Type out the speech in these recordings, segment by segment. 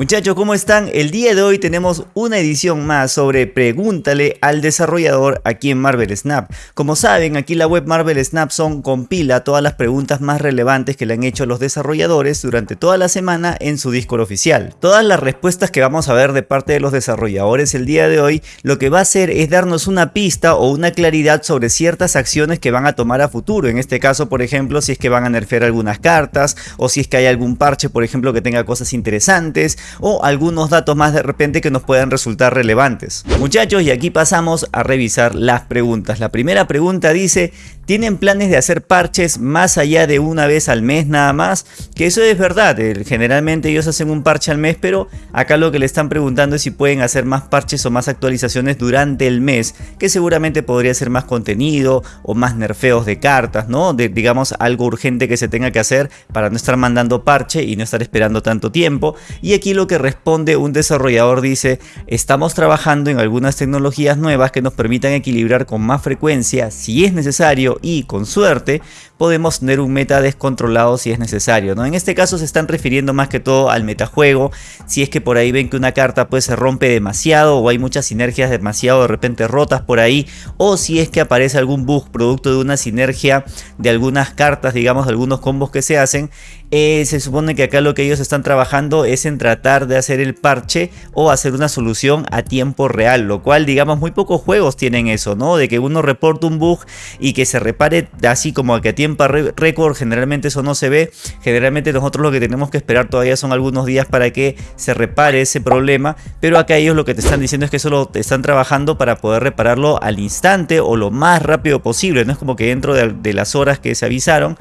Muchachos, ¿cómo están? El día de hoy tenemos una edición más sobre Pregúntale al desarrollador aquí en Marvel Snap. Como saben, aquí la web Marvel Snap son compila todas las preguntas más relevantes que le han hecho los desarrolladores durante toda la semana en su Discord oficial. Todas las respuestas que vamos a ver de parte de los desarrolladores el día de hoy, lo que va a hacer es darnos una pista o una claridad sobre ciertas acciones que van a tomar a futuro. En este caso, por ejemplo, si es que van a nerfear algunas cartas o si es que hay algún parche, por ejemplo, que tenga cosas interesantes o algunos datos más de repente que nos puedan resultar relevantes. Muchachos, y aquí pasamos a revisar las preguntas. La primera pregunta dice, ¿tienen planes de hacer parches más allá de una vez al mes nada más? Que eso es verdad, eh, generalmente ellos hacen un parche al mes, pero acá lo que le están preguntando es si pueden hacer más parches o más actualizaciones durante el mes, que seguramente podría ser más contenido o más nerfeos de cartas, ¿no? De, digamos algo urgente que se tenga que hacer para no estar mandando parche y no estar esperando tanto tiempo. Y aquí lo que responde un desarrollador dice, estamos trabajando en algunas tecnologías nuevas que nos permitan equilibrar con más frecuencia si es necesario y con suerte podemos tener un meta descontrolado si es necesario. ¿no? En este caso se están refiriendo más que todo al metajuego, si es que por ahí ven que una carta pues se rompe demasiado o hay muchas sinergias demasiado de repente rotas por ahí o si es que aparece algún bug producto de una sinergia de algunas cartas, digamos de algunos combos que se hacen, eh, se supone que acá lo que ellos están trabajando es en tratar de hacer el parche o hacer una solución a tiempo real, lo cual digamos muy pocos juegos tienen eso, ¿no? De que uno reporte un bug y que se repare así como que a tiempo récord, generalmente eso no se ve, generalmente nosotros lo que tenemos que esperar todavía son algunos días para que se repare ese problema, pero acá ellos lo que te están diciendo es que solo te están trabajando para poder repararlo al instante o lo más rápido posible, no es como que dentro de, las horas que se avisaron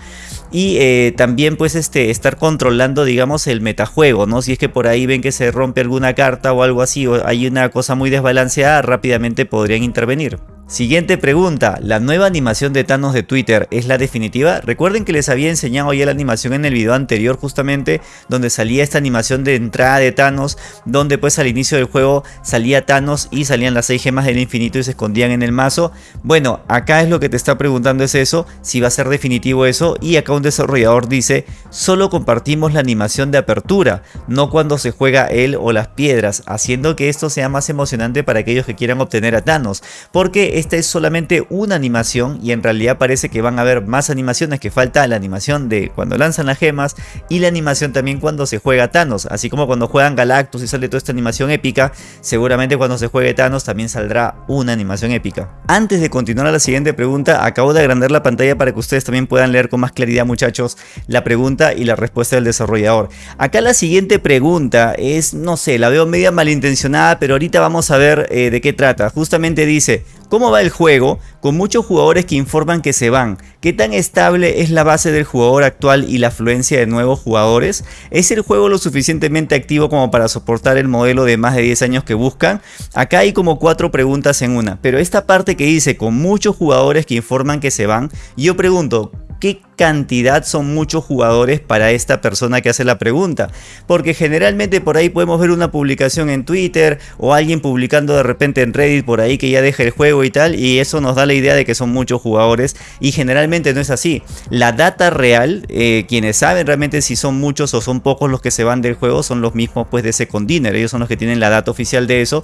y eh, también pues este estar controlando digamos el metajuego, ¿no? Si es que por ahí ven que se rompe alguna carta o algo así o hay una cosa muy desbalanceada, rápidamente podrían intervenir. Siguiente pregunta, ¿la nueva animación de Thanos de Twitter es la definitiva? Recuerden que les había enseñado ya la animación en el video anterior justamente donde salía esta animación de entrada de Thanos donde pues al inicio del juego salía Thanos y salían las 6 gemas del infinito y se escondían en el mazo. Bueno, acá es lo que te está preguntando es eso, si va a ser definitivo eso y acá un desarrollador dice, solo compartimos la animación de apertura, no cuando se juega él o las piedras, haciendo que esto sea más emocionante para aquellos que quieran obtener a Thanos, porque esta es solamente una animación y en realidad parece que van a haber más animaciones que falta la animación de cuando lanzan las gemas y la animación también cuando se juega Thanos, así como cuando juegan Galactus y sale toda esta animación épica, seguramente cuando se juegue Thanos también saldrá una animación épica. Antes de continuar a la siguiente pregunta, acabo de agrandar la pantalla para que ustedes también puedan leer con más claridad muchachos la pregunta y la respuesta del desarrollador. Acá la siguiente pregunta es, no sé, la veo media malintencionada, pero ahorita vamos a ver eh, de qué trata. Justamente dice, ¿Cómo va el juego? Con muchos jugadores que informan que se van. ¿Qué tan estable es la base del jugador actual y la afluencia de nuevos jugadores? ¿Es el juego lo suficientemente activo como para soportar el modelo de más de 10 años que buscan? Acá hay como cuatro preguntas en una, pero esta parte que dice con muchos jugadores que informan que se van, yo pregunto, qué cantidad son muchos jugadores para esta persona que hace la pregunta. Porque generalmente por ahí podemos ver una publicación en Twitter o alguien publicando de repente en Reddit por ahí que ya deja el juego y tal. Y eso nos da la idea de que son muchos jugadores. Y generalmente no es así. La data real, eh, quienes saben realmente si son muchos o son pocos los que se van del juego, son los mismos pues de Second Dinner. Ellos son los que tienen la data oficial de eso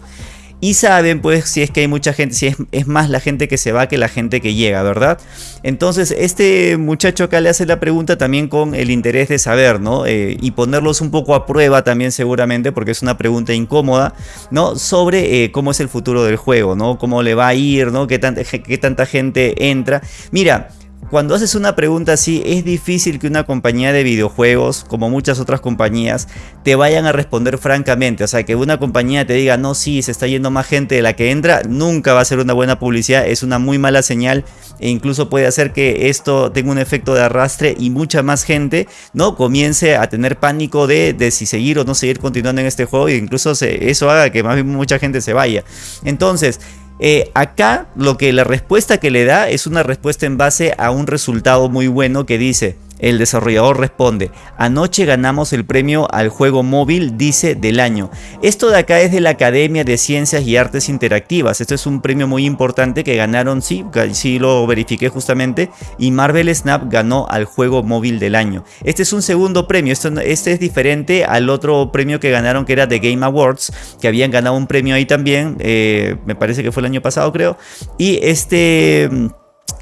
y saben pues si es que hay mucha gente, si es, más la gente que se va que la gente que llega, ¿verdad? Entonces este muchacho acá le hace la pregunta también con el interés de saber, ¿no? Eh, y ponerlos un poco a prueba también seguramente porque es una pregunta incómoda, ¿no? Sobre eh, cómo es el futuro del juego, ¿no? Cómo le va a ir, ¿no? Qué, qué tanta gente entra. Mira, cuando haces una pregunta así, es difícil que una compañía de videojuegos, como muchas otras compañías, te vayan a responder francamente. O sea, que una compañía te diga, no, sí, se está yendo más gente de la que entra, nunca va a ser una buena publicidad, es una muy mala señal e incluso puede hacer que esto tenga un efecto de arrastre y mucha más gente, ¿no? Comience a tener pánico de, si seguir o no seguir continuando en este juego e incluso eso haga que más bien mucha gente se vaya. Entonces, eh, acá lo que la respuesta que le da es una respuesta en base a un resultado muy bueno que dice El desarrollador responde, anoche ganamos el premio al juego móvil, dice, del año. Esto de acá es de la Academia de Ciencias y Artes Interactivas. Esto es un premio muy importante que ganaron, sí, sí lo verifiqué justamente, y Marvel Snap ganó al juego móvil del año. Este es un segundo premio, este es diferente al otro premio que ganaron que era The Game Awards, que habían ganado un premio ahí también, eh, me parece que fue el año pasado creo, y este...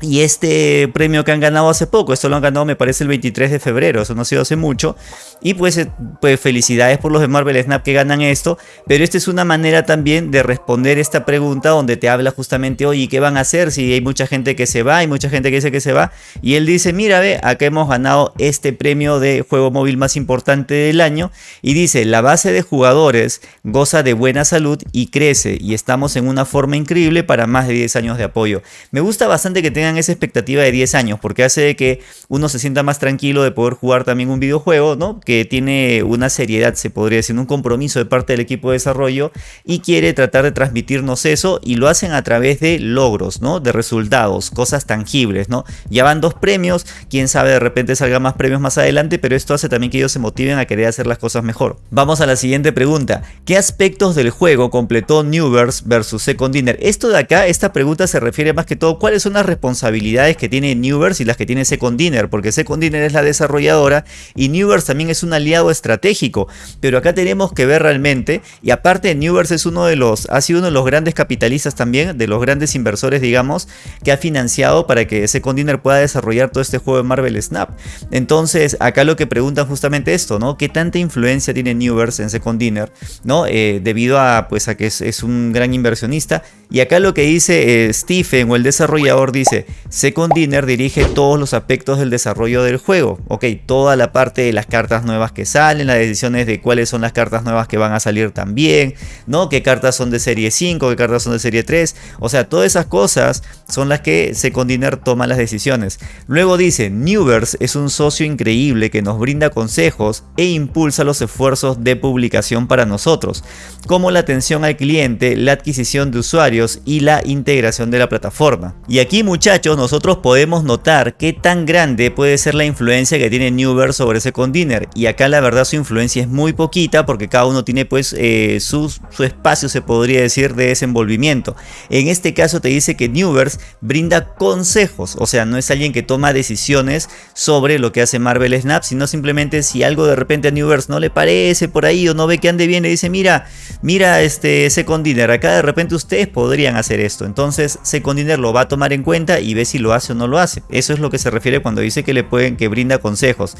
Y este premio que han ganado hace poco, esto lo han ganado me parece el 23 de febrero, eso no ha sido hace mucho. Y pues, eh, pues felicidades por los de Marvel Snap que ganan esto. Pero esta es una manera también de responder esta pregunta donde te habla justamente, oye, ¿qué van a hacer si hay mucha gente que se va? Hay mucha gente que dice que se va. Y él dice, mira, ve, acá hemos ganado este premio de juego móvil más importante del año. Y dice, la base de jugadores goza de buena salud y crece. Y estamos en una forma increíble para más de 10 años de apoyo. Me gusta bastante que tengan esa expectativa de 10 años, porque hace que uno se sienta más tranquilo de poder jugar también un videojuego, ¿no? Que tiene una seriedad, se podría decir, un compromiso de parte del equipo de desarrollo y quiere tratar de transmitirnos eso y lo hacen a través de logros, ¿no? De resultados, cosas tangibles, ¿no? Ya van dos premios, quién sabe, de repente salga más premios más adelante, pero esto hace también que ellos se motiven a querer hacer las cosas mejor. Vamos a la siguiente pregunta. ¿Qué aspectos del juego completó Newverse versus Second Dinner? Esto de acá, esta pregunta se refiere más que todo, ¿cuáles son las responsabilidades responsabilidades que tiene Newverse y las que tiene Second Dinner, porque Second Dinner es la desarrolladora y Newverse también es un aliado estratégico, pero acá tenemos que ver realmente, y aparte Newverse es uno de los, ha sido uno de los grandes capitalistas también, de los grandes inversores digamos, que ha financiado para que Second Dinner pueda desarrollar todo este juego de Marvel Snap. Entonces acá lo que preguntan justamente esto, ¿no? ¿Qué tanta influencia tiene Newverse en Second Dinner? ¿No? Eh, debido a, pues, a que es, un gran inversionista. Y acá lo que dice eh, Stephen o el desarrollador dice, Second Dinner dirige todos los aspectos del desarrollo del juego. Ok, toda la parte de las cartas nuevas que salen, las decisiones de cuáles son las cartas nuevas que van a salir también, ¿no? Qué cartas son de serie 5, qué cartas son de serie 3. O sea, todas esas cosas son las que Second Dinner toma las decisiones. Luego dice, Newverse es un socio increíble que nos brinda consejos e impulsa los esfuerzos de publicación para nosotros, como la atención al cliente, la adquisición de usuarios y la integración de la plataforma. Y aquí muchachos, nosotros podemos notar qué tan grande puede ser la influencia que tiene Newverse sobre Second Dinner. Y acá la verdad su influencia es muy poquita porque cada uno tiene pues eh, su, su, espacio se podría decir de desenvolvimiento. En este caso te dice que Newverse brinda consejos, o sea no es alguien que toma decisiones sobre lo que hace Marvel Snap, sino simplemente si algo de repente a Newverse no le parece por ahí o no ve que ande bien, le dice mira, mira este Second Dinner, acá de repente ustedes podrían hacer esto. Entonces Second Dinner lo va a tomar en cuenta y ve si lo hace o no lo hace. Eso es lo que se refiere cuando dice que le pueden, que brinda consejos.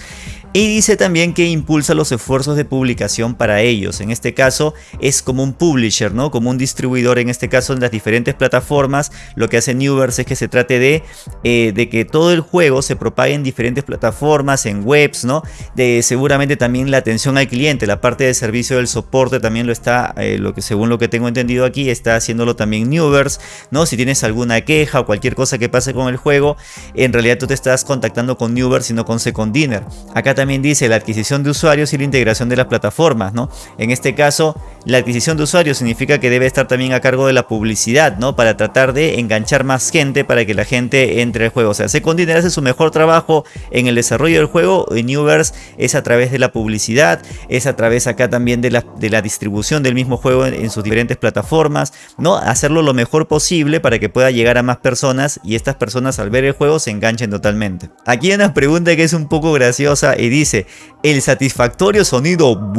Y dice también que impulsa los esfuerzos de publicación para ellos. En este caso es como un publisher, ¿no? Como un distribuidor en este caso en las diferentes plataformas. Lo que hace Newverse es que se trate de, eh, de que todo el juego se propague en diferentes plataformas, en webs, ¿no? De seguramente también la atención al cliente, la parte de servicio del soporte también lo está, eh, lo que según lo que tengo entendido aquí, está haciéndolo también Newverse, ¿no? Si tienes alguna queja o cualquier cosa que pase con el juego, en realidad tú te estás contactando con Newverse sino con Second Dinner. Acá también dice la adquisición de usuarios y la integración de las plataformas, ¿no? En este caso, la adquisición de usuarios significa que debe estar también a cargo de la publicidad, ¿no? Para tratar de enganchar más gente para que la gente entre al juego. O sea, Second Dinner hace su mejor trabajo en el desarrollo del juego y Newverse es a través de la publicidad, es a través acá también de la, de la distribución del mismo juego en, sus diferentes plataformas, ¿no? Hacerlo lo mejor posible para que pueda llegar a más personas y estas personas al ver el juego se enganchen totalmente. Aquí hay una pregunta que es un poco graciosa y dice, el satisfactorio sonido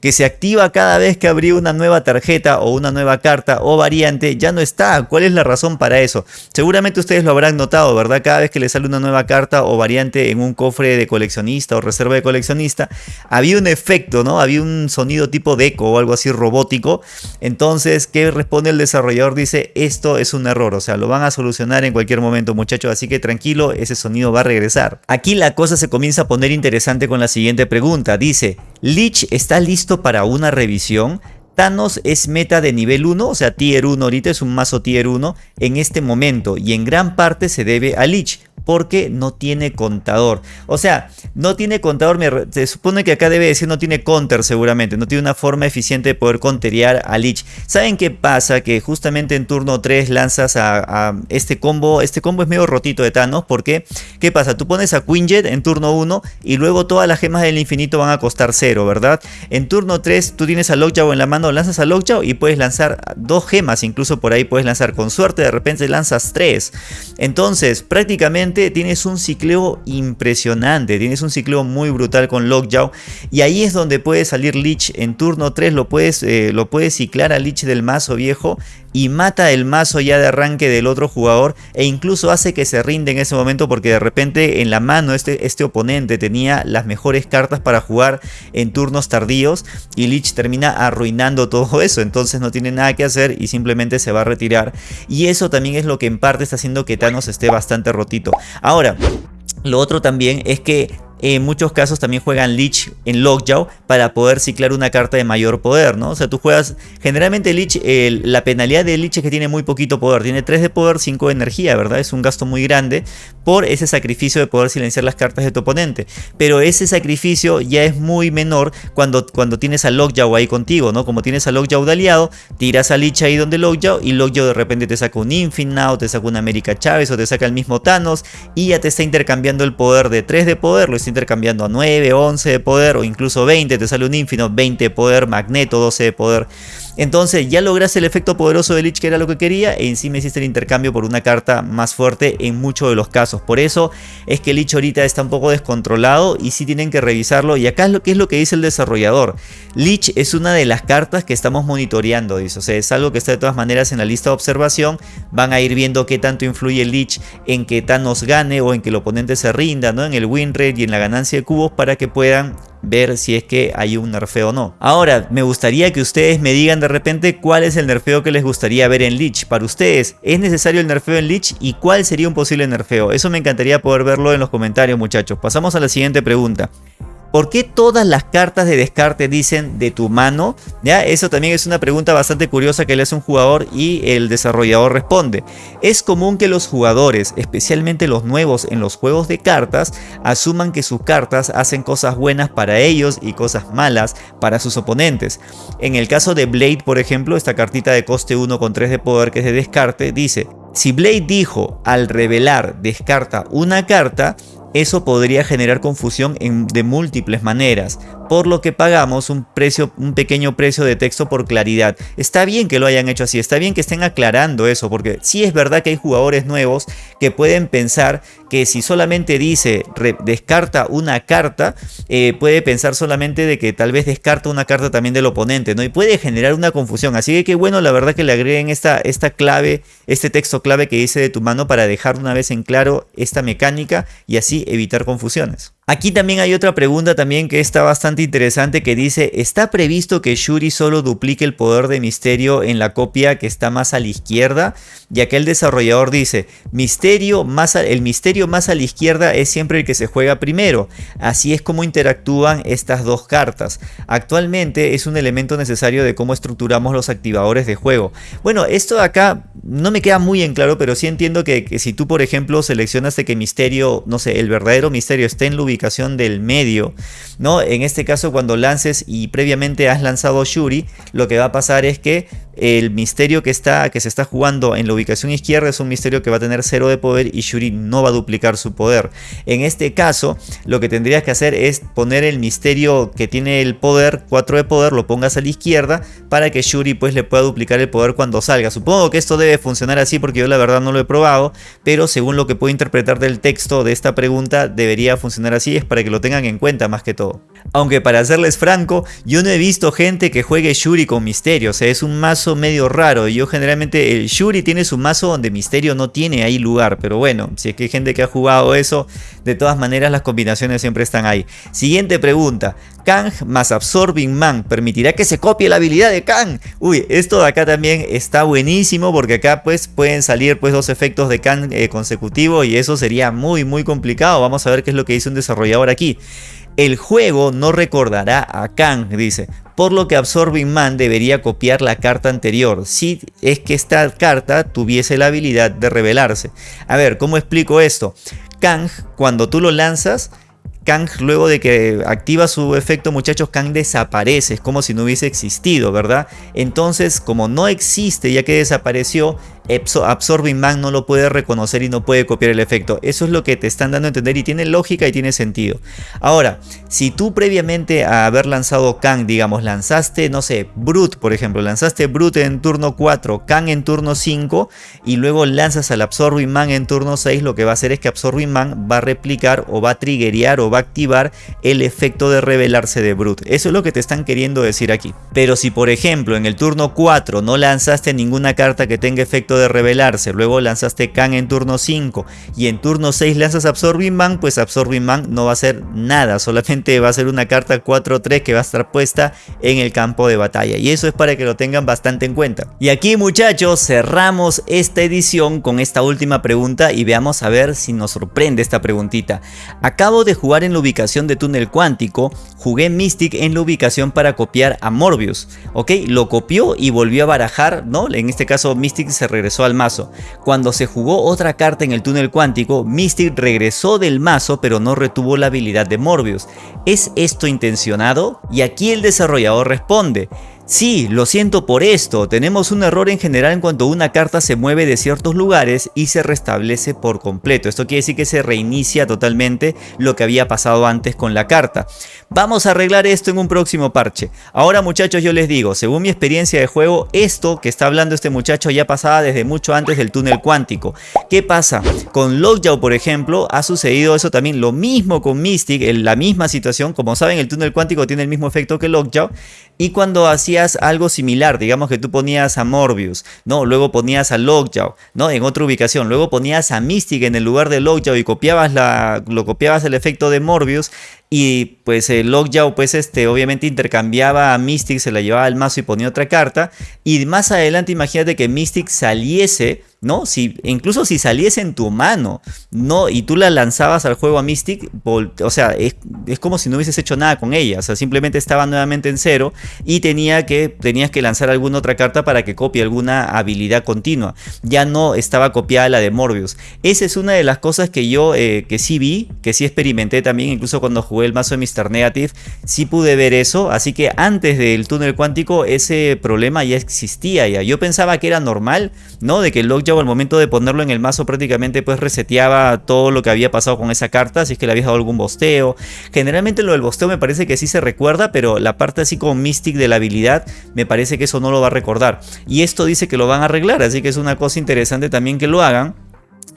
que se activa cada vez que abrí una nueva tarjeta o una nueva carta o variante ya no está. ¿Cuál es la razón para eso? Seguramente ustedes lo habrán notado, ¿verdad? Cada vez que le sale una nueva carta o variante en un cofre de coleccionista o reserva de coleccionista, había un efecto, ¿no? Había un sonido tipo de eco o algo así robótico. Entonces, ¿qué responde el desarrollador? Dice, esto es un error, o sea, lo van a solucionar en cualquier momento, muchachos, así que tranquilo, ese sonido va a regresar. Aquí la cosa se comienza a poner interesante con la siguiente pregunta. Dice, ¿Lich está listo para una revisión? Thanos es meta de nivel 1, o sea tier 1 ahorita es un mazo tier 1 en este momento y en gran parte se debe a Lich porque no tiene contador. O sea, no tiene contador, se supone que acá debe decir no tiene counter seguramente, no tiene una forma eficiente de poder conterear a Lich. ¿Saben qué pasa? Que justamente en turno 3 lanzas a, este combo, este combo es medio rotito de Thanos, porque ¿qué pasa? Tú pones a Quinjet en turno 1 y luego todas las gemas del infinito van a costar 0, ¿verdad? En turno 3 tú tienes a Lockjaw en la mano, lanzas a Lockjaw y puedes lanzar dos gemas, incluso por ahí puedes lanzar con suerte, de repente lanzas 3. Entonces, prácticamente tienes un cicleo impresionante, tienes un cicleo muy brutal con Lockjaw y ahí es donde puede salir Lich en turno 3, lo puedes, eh, lo puedes ciclar a Lich del mazo viejo y mata el mazo ya de arranque del otro jugador e incluso hace que se rinde en ese momento porque de repente en la mano este, este oponente tenía las mejores cartas para jugar en turnos tardíos y Lich termina arruinando todo eso, entonces no tiene nada que hacer y simplemente se va a retirar y eso también es lo que en parte está haciendo que Thanos esté bastante rotito. Ahora, lo otro también es que en muchos casos también juegan Lich en Lockjaw para poder ciclar una carta de mayor poder, ¿no? O sea, tú juegas, generalmente Lich, la penalidad de Lich es que tiene muy poquito poder, tiene 3 de poder, 5 de energía, ¿verdad? Es un gasto muy grande por ese sacrificio de poder silenciar las cartas de tu oponente, pero ese sacrificio ya es muy menor cuando, cuando tienes a Lockjaw ahí contigo, ¿no? Como tienes a Lockjaw de aliado, tiras a Lich ahí donde Lockjaw y Lockjaw de repente te saca un Infinite, te saca una América Chávez o te saca el mismo Thanos y ya te está intercambiando el poder de 3 de poder, lo está intercambiando a 9, 11 de poder o incluso 20, te sale un Infinite, 20 de poder, Magneto 12 de poder. Entonces ya lograste el efecto poderoso de Lich que era lo que quería e encima hiciste el intercambio por una carta más fuerte en muchos de los casos. Por eso es que Lich ahorita está un poco descontrolado y sí tienen que revisarlo. Y acá es lo que es lo que dice el desarrollador. Lich es una de las cartas que estamos monitoreando, dice. O sea, es algo que está de todas maneras en la lista de observación. Van a ir viendo qué tanto influye Lich en que Thanos gane o en que el oponente se rinda, ¿no? En el win rate y en la ganancia de cubos para que puedan ver si es que hay un nerfeo o no. Ahora, me gustaría que ustedes me digan de repente cuál es el nerfeo que les gustaría ver en Lich. Para ustedes, ¿es necesario el nerfeo en Lich? ¿Y cuál sería un posible nerfeo? Eso me encantaría poder verlo en los comentarios muchachos. Pasamos a la siguiente pregunta. ¿Por qué todas las cartas de descarte dicen de tu mano? ¿Ya? Eso también es una pregunta bastante curiosa que le hace un jugador y el desarrollador responde. Es común que los jugadores, especialmente los nuevos en los juegos de cartas, asuman que sus cartas hacen cosas buenas para ellos y cosas malas para sus oponentes. En el caso de Blade, por ejemplo, esta cartita de coste 1 con 3 de poder que es de descarte, dice si Blade dijo al revelar descarta una carta, eso podría generar confusión de múltiples maneras, por lo que pagamos un, precio, un pequeño precio de texto por claridad. Está bien que lo hayan hecho así, está bien que estén aclarando eso, porque sí es verdad que hay jugadores nuevos que pueden pensar que si solamente dice descarta una carta, eh, puede pensar solamente de que tal vez descarta una carta también del oponente, ¿no? Y puede generar una confusión. Así que qué bueno, la verdad que le agreguen esta, esta clave, este texto clave que dice de tu mano para dejar una vez en claro esta mecánica y así evitar confusiones. Aquí también hay otra pregunta también que está bastante interesante que dice, ¿está previsto que Shuri solo duplique el poder de Misterio en la copia que está más a la izquierda? Ya que el desarrollador dice, misterio más el Misterio más a la izquierda es siempre el que se juega primero. Así es como interactúan estas dos cartas. Actualmente es un elemento necesario de cómo estructuramos los activadores de juego. Bueno, esto de acá no me queda muy en claro, pero sí entiendo que, si tú por ejemplo seleccionas de que Misterio, no sé, el verdadero Misterio esté en la del medio, ¿no? En este caso cuando lances y previamente has lanzado Shuri, lo que va a pasar es que el misterio que, está, que se está jugando en la ubicación izquierda es un misterio que va a tener cero de poder y Shuri no va a duplicar su poder. En este caso, lo que tendrías que hacer es poner el misterio que tiene el poder, 4 de poder, lo pongas a la izquierda para que Shuri pues le pueda duplicar el poder cuando salga. Supongo que esto debe funcionar así porque yo la verdad no lo he probado, pero según lo que puedo interpretar del texto de esta pregunta, debería funcionar así, es para que lo tengan en cuenta más que todo. Aunque para serles franco, yo no he visto gente que juegue Shuri con misterio, o sea, es un mazo medio raro. Yo generalmente, el Shuri tiene su mazo donde misterio no tiene ahí lugar, pero bueno, si es que hay gente que ha jugado eso, de todas maneras las combinaciones siempre están ahí. Siguiente pregunta, Kang más Absorbing Man, ¿permitirá que se copie la habilidad de Kang? Uy, esto de acá también está buenísimo porque acá pues pueden salir pues dos efectos de Kang eh, consecutivos y eso sería muy muy complicado. Vamos a ver qué es lo que dice un desarrollador aquí. El juego no recordará a Kang, dice, por lo que Absorbing Man debería copiar la carta anterior, si es que esta carta tuviese la habilidad de revelarse. A ver, ¿cómo explico esto? Kang, cuando tú lo lanzas, Kang luego de que activa su efecto muchachos Kang desaparece, es como si no hubiese existido, ¿verdad? Entonces como no existe ya que desapareció, Absorbing Man no lo puede reconocer y no puede copiar el efecto. Eso es lo que te están dando a entender y tiene lógica y tiene sentido. Ahora, si tú previamente a haber lanzado Kang, digamos, lanzaste, no sé, Brute, por ejemplo, lanzaste Brute en turno 4, Kang en turno 5 y luego lanzas al Absorbing Man en turno 6, lo que va a hacer es que Absorbing Man va a replicar o va a triggerear o va a activar el efecto de revelarse de Brute. Eso es lo que te están queriendo decir aquí. Pero si por ejemplo en el turno 4 no lanzaste ninguna carta que tenga efecto de revelarse, luego lanzaste Khan en turno 5 y en turno 6 lanzas Absorbing Man, pues Absorbing Man no va a hacer nada, solamente va a ser una carta 4-3 que va a estar puesta en el campo de batalla y eso es para que lo tengan bastante en cuenta. Y aquí muchachos cerramos esta edición con esta última pregunta y veamos a ver si nos sorprende esta preguntita. Acabo de jugar en la ubicación de túnel cuántico, jugué Mystic en la ubicación para copiar a Morbius, ok, lo copió y volvió a barajar, ¿no? En este caso Mystic se regresó al mazo. Cuando se jugó otra carta en el túnel cuántico, Mystic regresó del mazo pero no retuvo la habilidad de Morbius. ¿Es esto intencionado? Y aquí el desarrollador responde, Sí, lo siento por esto, tenemos un error en general en cuanto una carta se mueve de ciertos lugares y se restablece por completo. Esto quiere decir que se reinicia totalmente lo que había pasado antes con la carta. Vamos a arreglar esto en un próximo parche. Ahora muchachos yo les digo, según mi experiencia de juego, esto que está hablando este muchacho ya pasaba desde mucho antes del túnel cuántico. ¿Qué pasa? Con Lockjaw por ejemplo ha sucedido eso también, lo mismo con Mystic, en la misma situación. Como saben el túnel cuántico tiene el mismo efecto que Lockjaw y cuando algo similar, digamos que tú ponías a Morbius, ¿no? Luego ponías a Lockjaw, ¿no? En otra ubicación, luego ponías a Mystic en el lugar de Lockjaw y copiabas la, lo copiabas el efecto de Morbius y pues el Lockjaw pues este obviamente intercambiaba a Mystic, se la llevaba al mazo y ponía otra carta y más adelante imagínate que Mystic saliese ¿no? Si, incluso si saliese en tu mano, ¿no? Y tú la lanzabas al juego a Mystic, o sea, es, como si no hubieses hecho nada con ella, o sea, simplemente estaba nuevamente en cero y tenía que, tenías que lanzar alguna otra carta para que copie alguna habilidad continua. Ya no estaba copiada la de Morbius. Esa es una de las cosas que yo, eh, que sí vi, que sí experimenté también, incluso cuando jugué el mazo de Mr. Negative, sí pude ver eso, así que antes del túnel cuántico ese problema ya existía ya. Yo pensaba que era normal, ¿no? De que el Lockjaw al momento de ponerlo en el mazo prácticamente pues reseteaba todo lo que había pasado con esa carta, si es que le habías dado algún bosteo. Generalmente lo del bosteo me parece que sí se recuerda, pero la parte así como Mystic de la habilidad me parece que eso no lo va a recordar. Y esto dice que lo van a arreglar, así que es una cosa interesante también que lo hagan.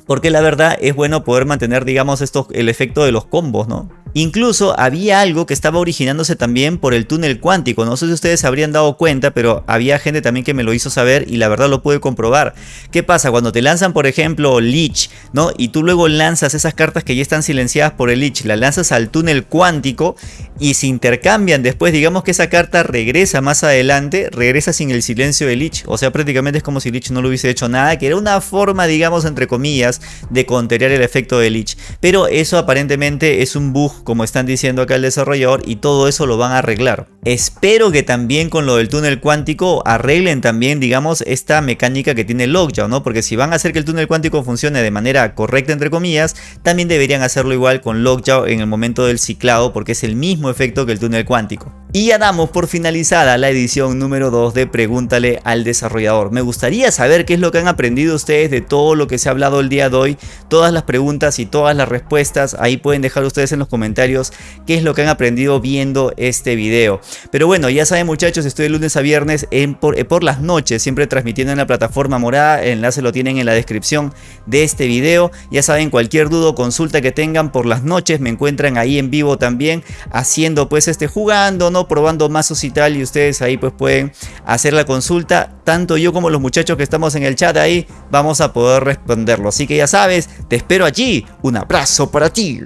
Porque la verdad es bueno poder mantener, digamos, esto, el efecto de los combos, ¿no? Incluso había algo que estaba originándose también por el túnel cuántico. No sé si ustedes se habrían dado cuenta, pero había gente también que me lo hizo saber y la verdad lo pude comprobar. ¿Qué pasa? Cuando te lanzan, por ejemplo, Lich, ¿no? Y tú luego lanzas esas cartas que ya están silenciadas por el Lich, las lanzas al túnel cuántico y se intercambian después, digamos que esa carta regresa más adelante, regresa sin el silencio de Lich. O sea, prácticamente es como si Lich no lo hubiese hecho nada, que era una forma, digamos, entre comillas, de contener el efecto de Lich. Pero eso aparentemente es un bug como están diciendo acá el desarrollador, y todo eso lo van a arreglar. Espero que también con lo del túnel cuántico arreglen también, digamos, esta mecánica que tiene Lockjaw, ¿no? Porque si van a hacer que el túnel cuántico funcione de manera correcta, entre comillas, también deberían hacerlo igual con Lockjaw en el momento del ciclado, porque es el mismo efecto que el túnel cuántico. Y ya damos por finalizada la edición número 2 de Pregúntale al desarrollador. Me gustaría saber qué es lo que han aprendido ustedes de todo lo que se ha hablado el día de hoy, todas las preguntas y todas las respuestas. Ahí pueden dejar ustedes en los comentarios qué es lo que han aprendido viendo este video. Pero bueno, ya saben muchachos, estoy de lunes a viernes en por, eh, por, las noches, siempre transmitiendo en la plataforma morada, el enlace lo tienen en la descripción de este video. Ya saben, cualquier duda o consulta que tengan por las noches, me encuentran ahí en vivo también, haciendo pues este jugando, ¿no? Probando mazos y tal, y ustedes ahí pues pueden hacer la consulta. Tanto yo como los muchachos que estamos en el chat ahí, vamos a poder responderlo. Así que ya sabes, te espero allí. Un abrazo para ti.